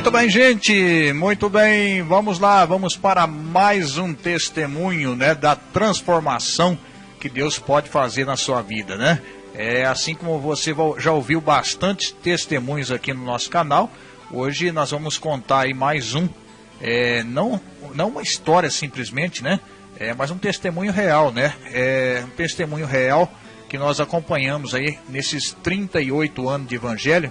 Muito bem, gente, muito bem. Vamos lá, vamos para mais um testemunho, né, da transformação que Deus pode fazer na sua vida, né? É assim como você já ouviu bastante testemunhos aqui no nosso canal. Hoje nós vamos contar aí mais um, é, não, não uma história simplesmente, né? É, mas um testemunho real, né? É um testemunho real que nós acompanhamos aí nesses 38 anos de evangelho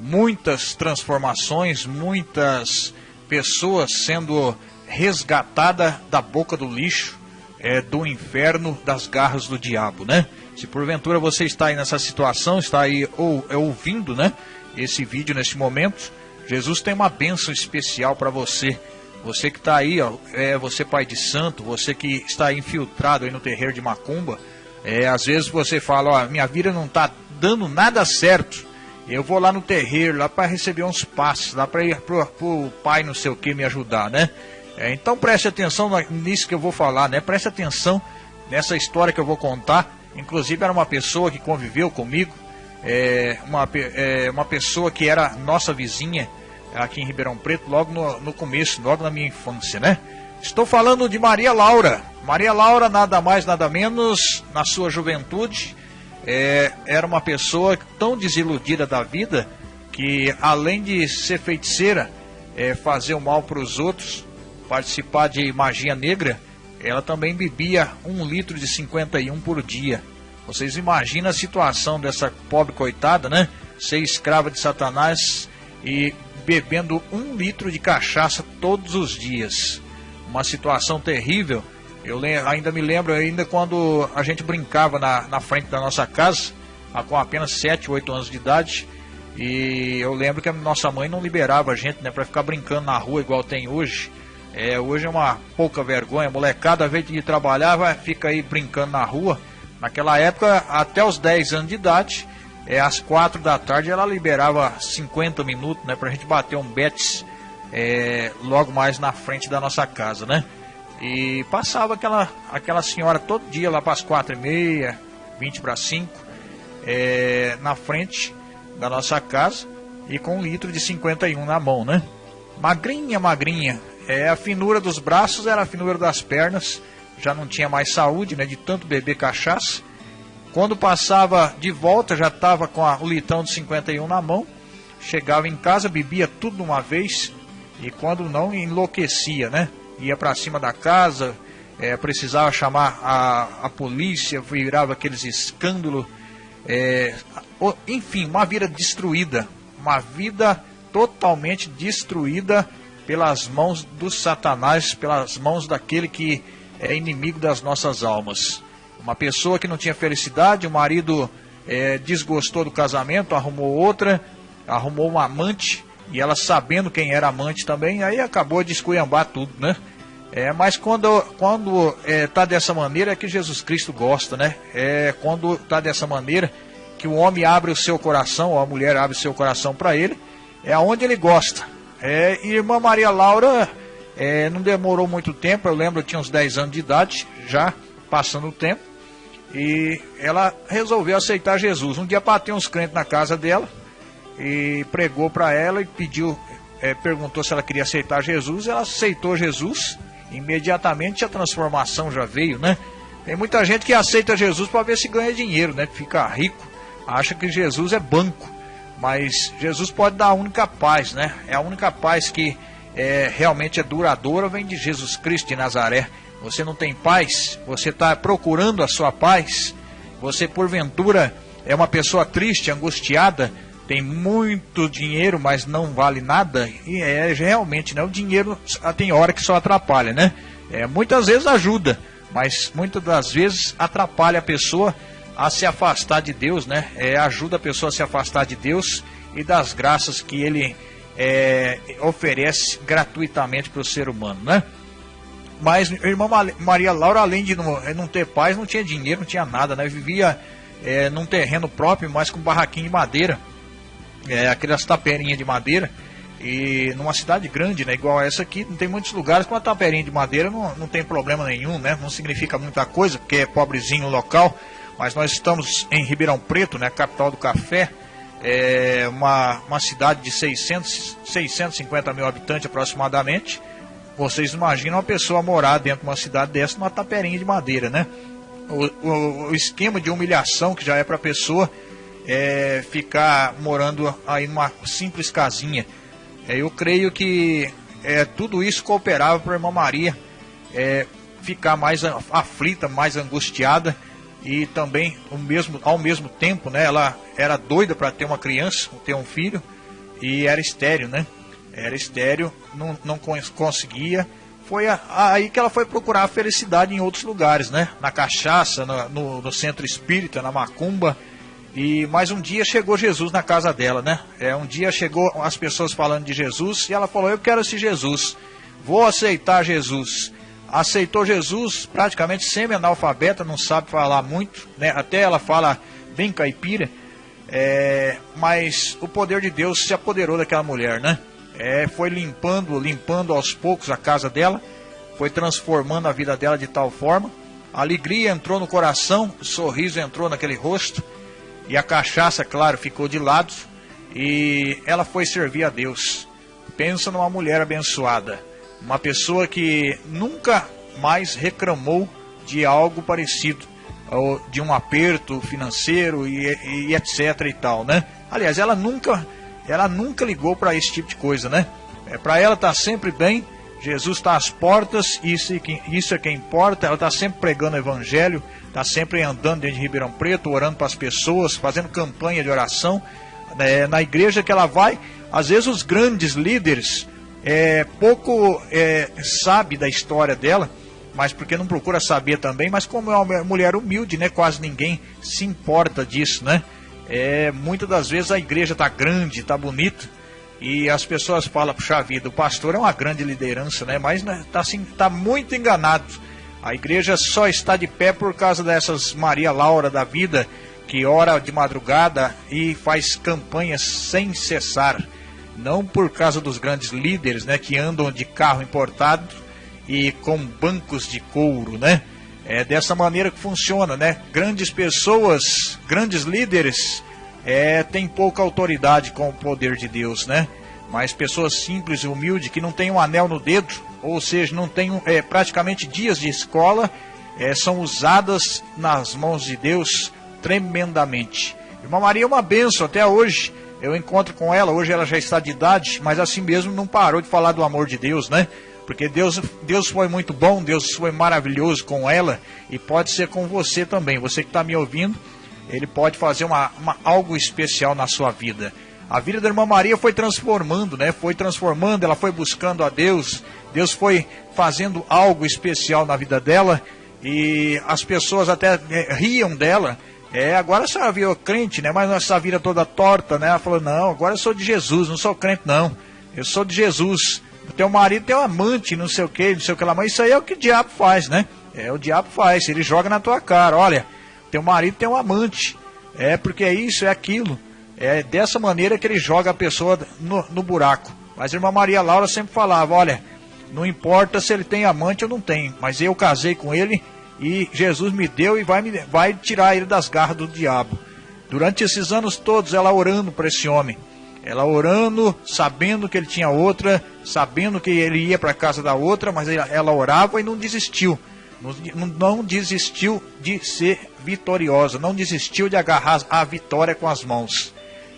muitas transformações, muitas pessoas sendo resgatadas da boca do lixo, é, do inferno, das garras do diabo, né? Se porventura você está aí nessa situação, está aí ou, é, ouvindo, né? Esse vídeo neste momento, Jesus tem uma bênção especial para você. Você que está aí, ó, é você pai de santo, você que está infiltrado aí no terreiro de Macumba, é, às vezes você fala, ó, minha vida não está dando nada certo. Eu vou lá no terreiro, lá para receber uns passos, lá para ir pro, pro pai não sei o que me ajudar, né? É, então preste atenção nisso que eu vou falar, né? Preste atenção nessa história que eu vou contar. Inclusive era uma pessoa que conviveu comigo, é, uma, é, uma pessoa que era nossa vizinha aqui em Ribeirão Preto, logo no, no começo, logo na minha infância, né? Estou falando de Maria Laura. Maria Laura, nada mais, nada menos, na sua juventude, é, era uma pessoa tão desiludida da vida que, além de ser feiticeira, é, fazer o mal para os outros, participar de magia negra, ela também bebia um litro de 51 por dia. Vocês imaginam a situação dessa pobre coitada, né? Ser escrava de Satanás e bebendo um litro de cachaça todos os dias. Uma situação terrível eu ainda me lembro ainda quando a gente brincava na, na frente da nossa casa, com apenas 7, 8 anos de idade. E eu lembro que a nossa mãe não liberava a gente né, para ficar brincando na rua igual tem hoje. É, hoje é uma pouca vergonha, a molecada, ao invés de trabalhar, vai, fica aí brincando na rua. Naquela época, até os 10 anos de idade, é, às 4 da tarde, ela liberava 50 minutos né, para a gente bater um betis é, logo mais na frente da nossa casa, né? E passava aquela, aquela senhora todo dia lá para as quatro e meia, vinte para cinco, é, na frente da nossa casa e com um litro de 51 na mão, né? Magrinha, magrinha. É, a finura dos braços era a finura das pernas, já não tinha mais saúde, né? De tanto beber cachaça. Quando passava de volta, já estava com a, o litão de 51 na mão. Chegava em casa, bebia tudo de uma vez e quando não, enlouquecia, né? Ia para cima da casa, é, precisava chamar a, a polícia, virava aqueles escândalos. É, enfim, uma vida destruída, uma vida totalmente destruída pelas mãos do Satanás, pelas mãos daquele que é inimigo das nossas almas. Uma pessoa que não tinha felicidade, o marido é, desgostou do casamento, arrumou outra, arrumou uma amante, e ela sabendo quem era amante também, aí acabou de esculhambar tudo, né? É, mas quando, quando é, tá dessa maneira é que Jesus Cristo gosta, né? É quando tá dessa maneira que o homem abre o seu coração, ou a mulher abre o seu coração para ele, é aonde ele gosta. É, e irmã Maria Laura é, não demorou muito tempo, eu lembro, eu tinha uns 10 anos de idade, já passando o tempo, e ela resolveu aceitar Jesus. Um dia bateu uns crentes na casa dela, e pregou para ela e pediu, é, perguntou se ela queria aceitar Jesus. Ela aceitou Jesus, imediatamente a transformação já veio, né? Tem muita gente que aceita Jesus para ver se ganha dinheiro, né? Fica rico, acha que Jesus é banco, mas Jesus pode dar a única paz, né? É a única paz que é, realmente é duradoura, vem de Jesus Cristo de Nazaré. Você não tem paz, você está procurando a sua paz, você porventura é uma pessoa triste, angustiada, tem muito dinheiro, mas não vale nada, e é realmente, né? O dinheiro tem hora que só atrapalha, né? É, muitas vezes ajuda, mas muitas das vezes atrapalha a pessoa a se afastar de Deus, né? É, ajuda a pessoa a se afastar de Deus e das graças que Ele é, oferece gratuitamente para o ser humano, né? Mas irmã Maria Laura, além de não, não, ter paz, não tinha dinheiro, não tinha nada, né? Vivia é, num terreno próprio, mas com barraquinho de madeira é, aquelas taperinhas de madeira. E numa cidade grande, né, igual essa aqui, não tem muitos lugares com a taperinha de madeira não, não tem problema nenhum, né? Não significa muita coisa, porque é pobrezinho o local. Mas nós estamos em Ribeirão Preto, né, capital do café. é uma, uma cidade de 600, 650 mil habitantes aproximadamente. Vocês imaginam uma pessoa morar dentro de uma cidade dessa numa taperinha de madeira, né? O, o, o esquema de humilhação que já é para a pessoa é, ficar morando aí numa simples casinha. É, eu creio que é, tudo isso cooperava para a irmã Maria é, ficar mais aflita, mais angustiada e também o mesmo, ao mesmo tempo, né, ela era doida para ter uma criança, ter um filho e era estéreo, né? Era estéreo, não, não conseguia. Foi a, aí que ela foi procurar a felicidade em outros lugares, né? Na cachaça, no, no, no centro espírita, na macumba. E mais um dia chegou Jesus na casa dela, né? É, um dia chegou as pessoas falando de Jesus e ela falou: Eu quero esse Jesus, vou aceitar Jesus aceitou Jesus praticamente semi-analfabeta, não sabe falar muito, né? até ela fala bem caipira, é, mas o poder de Deus se apoderou daquela mulher, né? É, foi limpando, limpando aos poucos a casa dela, foi transformando a vida dela de tal forma, a alegria entrou no coração, sorriso entrou naquele rosto, e a cachaça, claro, ficou de lado, e ela foi servir a Deus. Pensa numa mulher abençoada uma pessoa que nunca mais reclamou de algo parecido, de um aperto financeiro e, e etc e tal, né? Aliás, ela nunca, ela nunca ligou para esse tipo de coisa, né? É, para ela tá sempre bem, Jesus está às portas, isso, isso é que importa. Ela está sempre pregando o evangelho, está sempre andando dentro de Ribeirão Preto, orando para as pessoas, fazendo campanha de oração. É, na igreja que ela vai, às vezes os grandes líderes é, pouco é, sabe da história dela, mas porque não procura saber também, mas como é uma mulher humilde, né, quase ninguém se importa disso, né? É, muitas das vezes a igreja está grande, está bonita, e as pessoas falam, puxa vida, o pastor é uma grande liderança, né? Mas está né, assim, tá muito enganado. A igreja só está de pé por causa dessas Maria Laura da vida, que ora de madrugada e faz campanhas sem cessar não por causa dos grandes líderes, né, que andam de carro importado e com bancos de couro, né? É dessa maneira que funciona, né? Grandes pessoas, grandes líderes, é, têm pouca autoridade com o poder de Deus, né? Mas pessoas simples e humildes que não têm um anel no dedo, ou seja, não têm é, praticamente dias de escola, é, são usadas nas mãos de Deus tremendamente. Irmã Maria é uma benção até hoje eu encontro com ela, hoje ela já está de idade, mas assim mesmo não parou de falar do amor de Deus, né? Porque Deus, Deus foi muito bom, Deus foi maravilhoso com ela e pode ser com você também. Você que está me ouvindo, ele pode fazer uma, uma, algo especial na sua vida. A vida da irmã Maria foi transformando, né? Foi transformando, ela foi buscando a Deus. Deus foi fazendo algo especial na vida dela e as pessoas até eh, riam dela é, agora a senhora virou crente, né? Mas essa vida toda torta, né? Ela falou, não, agora eu sou de Jesus, não sou crente, não. Eu sou de Jesus. O teu marido tem um amante, não sei o que, não sei o que lá. Mas isso aí é o que o diabo faz, né? É, o diabo faz, ele joga na tua cara. Olha, teu marido tem um amante. É, porque é isso, é aquilo. É dessa maneira que ele joga a pessoa no, no buraco. Mas a irmã Maria Laura sempre falava, olha, não importa se ele tem amante ou não tem, mas eu casei com ele e Jesus me deu e vai, me, vai tirar ele das garras do diabo. Durante esses anos todos, ela orando para esse homem. Ela orando, sabendo que ele tinha outra, sabendo que ele ia para a casa da outra, mas ela orava e não desistiu. Não, desistiu de ser vitoriosa, não desistiu de agarrar a vitória com as mãos.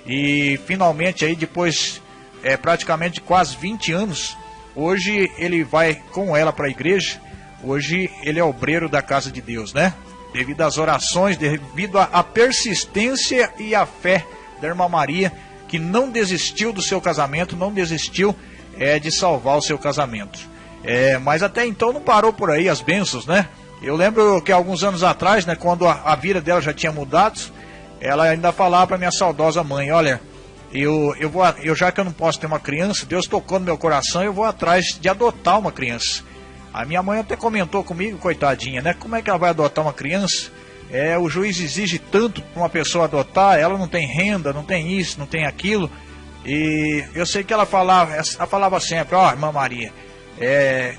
E finalmente, aí depois é, praticamente quase 20 anos, hoje ele vai com ela para a igreja Hoje ele é obreiro da casa de Deus, né? Devido às orações, devido à persistência e à fé da irmã Maria, que não desistiu do seu casamento, não desistiu é, de salvar o seu casamento. É, mas até então não parou por aí as bênçãos, né? Eu lembro que alguns anos atrás, né, quando a, a vida dela já tinha mudado, ela ainda falava para minha saudosa mãe: Olha, eu, eu, vou, eu já que eu não posso ter uma criança, Deus tocou no meu coração, eu vou atrás de adotar uma criança. A minha mãe até comentou comigo, coitadinha, né? Como é que ela vai adotar uma criança? É, o juiz exige tanto para uma pessoa adotar, ela não tem renda, não tem isso, não tem aquilo. E eu sei que ela falava, ela falava sempre, ó, oh, irmã Maria, é,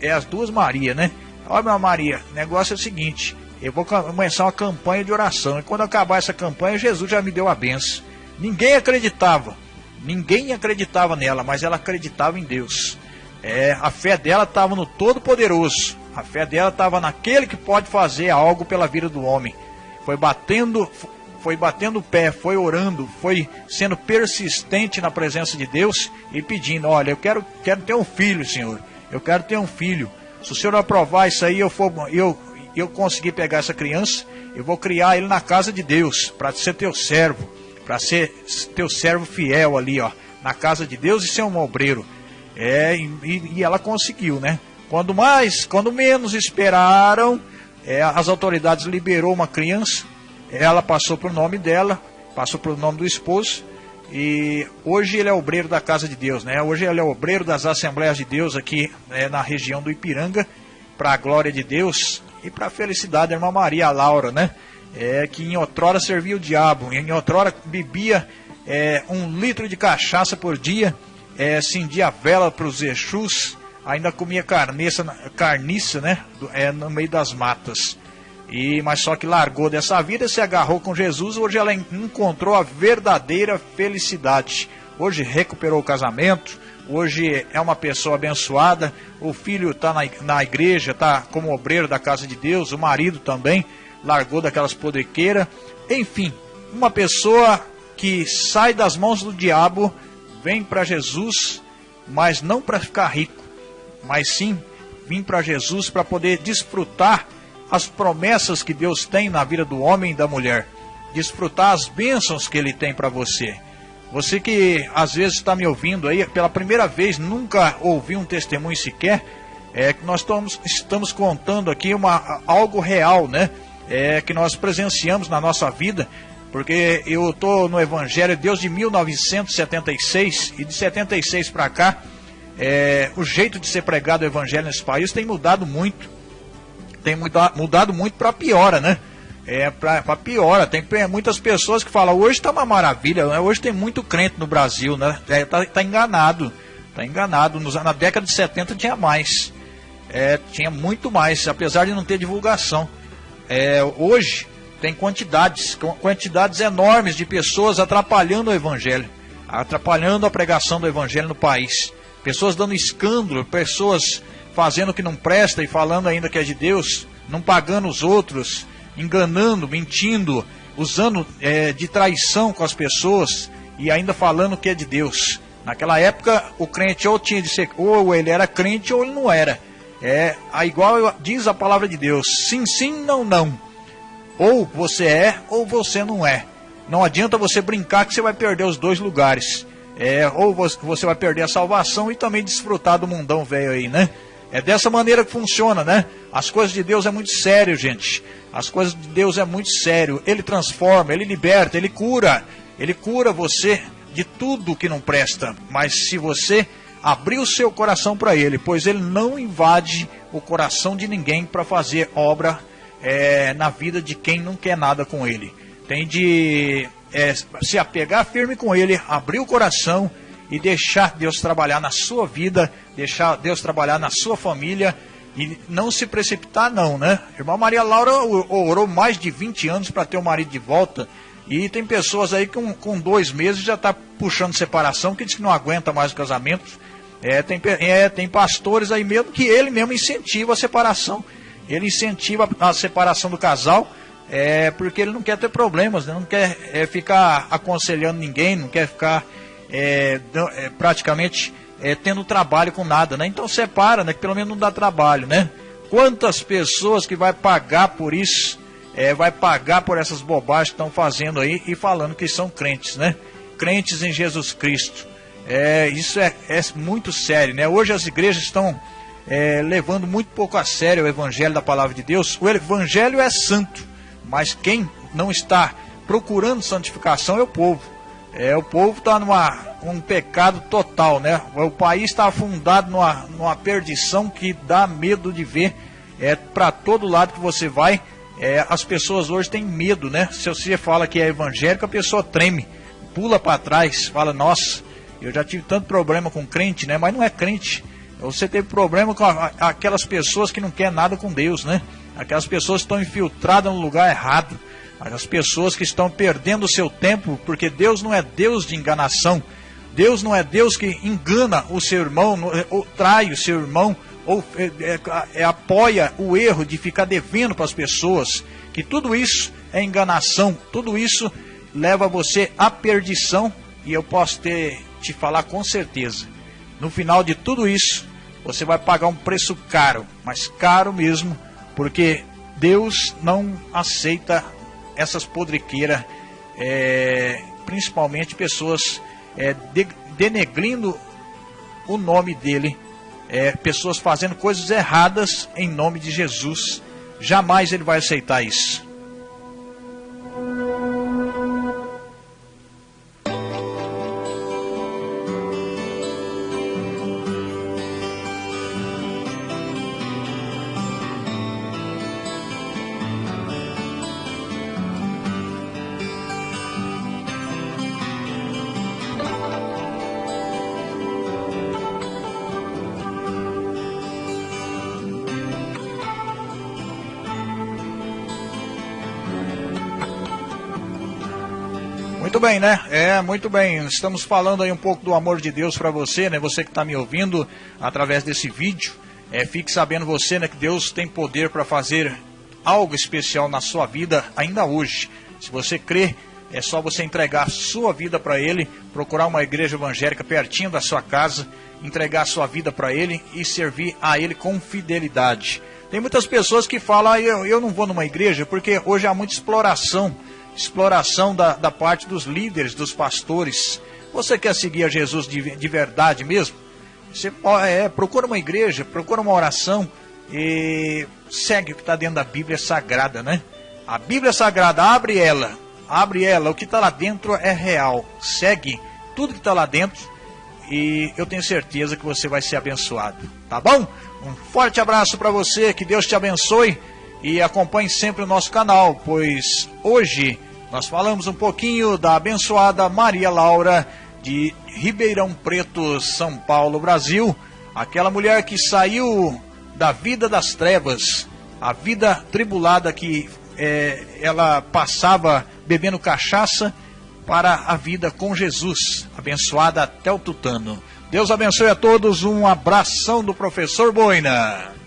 é, as duas Maria, né? Ó, irmã Maria, o negócio é o seguinte, eu vou começar uma campanha de oração. E quando acabar essa campanha, Jesus já me deu a benção. Ninguém acreditava, ninguém acreditava nela, mas ela acreditava em Deus. É, a fé dela estava no Todo-Poderoso. A fé dela estava naquele que pode fazer algo pela vida do homem. Foi batendo, foi batendo o pé, foi orando, foi sendo persistente na presença de Deus e pedindo: Olha, eu quero, quero ter um filho, Senhor. Eu quero ter um filho. Se o Senhor aprovar isso aí, eu for, eu, eu conseguir pegar essa criança, eu vou criar ele na casa de Deus, para ser teu servo, para ser teu servo fiel ali, ó, na casa de Deus e ser um obreiro. É, e, e ela conseguiu, né? Quando mais, quando menos esperaram, é, as autoridades liberou uma criança ela passou para o nome dela, passou para o nome do esposo. E hoje ele é obreiro da casa de Deus, né? Hoje ele é obreiro das Assembleias de Deus aqui né, na região do Ipiranga, para a glória de Deus e para a felicidade da irmã Maria Laura, né? É, que em outrora servia o diabo, em outrora bebia é, um litro de cachaça por dia, é, acendia vela para os Exus, ainda comia carniça, carniça né? É, no meio das matas. E mas só que largou dessa vida, se agarrou com Jesus, hoje ela encontrou a verdadeira felicidade. Hoje recuperou o casamento, hoje é uma pessoa abençoada, o filho está na, na igreja, está como obreiro da casa de Deus, o marido também largou daquelas podrequeiras. Enfim, uma pessoa que sai das mãos do diabo, vem para Jesus, mas não para ficar rico, mas sim vim para Jesus para poder desfrutar as promessas que Deus tem na vida do homem e da mulher, desfrutar as bênçãos que Ele tem para você. Você que às vezes está me ouvindo aí pela primeira vez, nunca ouviu um testemunho sequer, é que nós estamos, estamos contando aqui uma, algo real, né? É, que nós presenciamos na nossa vida, porque eu estou no Evangelho de Deus de 1976 e de 76 para cá, é, o jeito de ser pregado o Evangelho nesse país tem mudado muito tem mudado, muito para piora, né? É, para piora. Tem muitas pessoas que falam, hoje está uma maravilha, né? hoje tem muito crente no Brasil, né? É, tá, tá enganado. Tá enganado. Nos, na década de 70 tinha mais. É, tinha muito mais, apesar de não ter divulgação. É, hoje tem quantidades, quantidades enormes de pessoas atrapalhando o evangelho, atrapalhando a pregação do evangelho no país. Pessoas dando escândalo, pessoas fazendo o que não presta e falando ainda que é de Deus, não pagando os outros, enganando, mentindo, usando é, de traição com as pessoas e ainda falando que é de Deus. Naquela época, o crente ou tinha de ser, ou ele era crente ou ele não era. É, a igual diz a palavra de Deus: sim, sim, não, não. Ou você é, ou você não é. Não adianta você brincar que você vai perder os dois lugares. É, ou você vai perder a salvação e também desfrutar do mundão velho aí, né? É dessa maneira que funciona, né? As coisas de Deus é muito sério, gente. As coisas de Deus é muito sério. Ele transforma, ele liberta, ele cura. Ele cura você de tudo que não presta. Mas se você abrir o seu coração para ele, pois ele não invade o coração de ninguém para fazer obra é, na vida de quem não quer nada com ele. Tem de é, se apegar firme com ele, abrir o coração e deixar Deus trabalhar na sua vida, deixar Deus trabalhar na sua família e não se precipitar não, né? Irmã Maria Laura orou mais de 20 anos para ter o marido de volta e tem pessoas aí que com, com dois meses já está puxando separação, que diz que não aguenta mais o casamento. É, tem, é, tem pastores aí mesmo que ele mesmo incentiva a separação. Ele incentiva a separação do casal, é, porque ele não quer ter problemas, né? não quer é, ficar aconselhando ninguém, não quer ficar é, é, praticamente é, tendo trabalho com nada, né? Então separa, né? Que pelo menos não dá trabalho, né? Quantas pessoas que vai pagar por isso, é, vai pagar por essas bobagens que estão fazendo aí e falando que são crentes, né? Crentes em Jesus Cristo. É, isso é, é muito sério, né? Hoje as igrejas estão é, levando muito pouco a sério o evangelho da palavra de Deus. O evangelho é santo, mas quem não está procurando santificação é o povo. É, o povo está numa um pecado total, né? O país está afundado numa, numa perdição que dá medo de ver. É para todo lado que você vai, é, as pessoas hoje têm medo, né? Se você fala que é evangélico, a pessoa treme, pula para trás, fala: Nossa, eu já tive tanto problema com crente, né? Mas não é crente. Você teve problema com a, aquelas pessoas que não querem nada com Deus, né? Aquelas pessoas que estão infiltradas no lugar errado mas as pessoas que estão perdendo o seu tempo, porque Deus não é Deus de enganação. Deus não é Deus que engana o seu irmão, ou trai o seu irmão, ou é, é, apoia o erro de ficar devendo para as pessoas. Que tudo isso é enganação, tudo isso leva você à perdição. E eu posso ter, te falar com certeza: no final de tudo isso, você vai pagar um preço caro, mas caro mesmo, porque Deus não aceita essas podriqueiras, é, principalmente pessoas é, de, denegrindo o nome dele, é, pessoas fazendo coisas erradas em nome de Jesus. Jamais ele vai aceitar isso. Muito bem, né? É, muito bem. Estamos falando aí um pouco do amor de Deus para você, né? Você que está me ouvindo através desse vídeo. É, fique sabendo você, né, que Deus tem poder para fazer algo especial na sua vida ainda hoje. Se você crê, é só você entregar sua vida para Ele, procurar uma igreja evangélica pertinho da sua casa, entregar sua vida para Ele e servir a Ele com fidelidade. Tem muitas pessoas que falam, ah, eu, eu não vou numa igreja porque hoje há muita exploração exploração da, da parte dos líderes, dos pastores. Você quer seguir a Jesus de, de verdade mesmo? Você é, procura uma igreja, procura uma oração e segue o que está dentro da Bíblia Sagrada, né? A Bíblia Sagrada, abre ela, abre ela, o que está lá dentro é real. Segue tudo que está lá dentro e eu tenho certeza que você vai ser abençoado, tá bom? Um forte abraço para você, que Deus te abençoe e acompanhe sempre o nosso canal, pois hoje nós falamos um pouquinho da abençoada Maria Laura de Ribeirão Preto, São Paulo, Brasil, aquela mulher que saiu da vida das trevas, a vida tribulada que é, ela passava bebendo cachaça para a vida com Jesus, abençoada até o tutano. Deus abençoe a todos, um abração do professor Boina.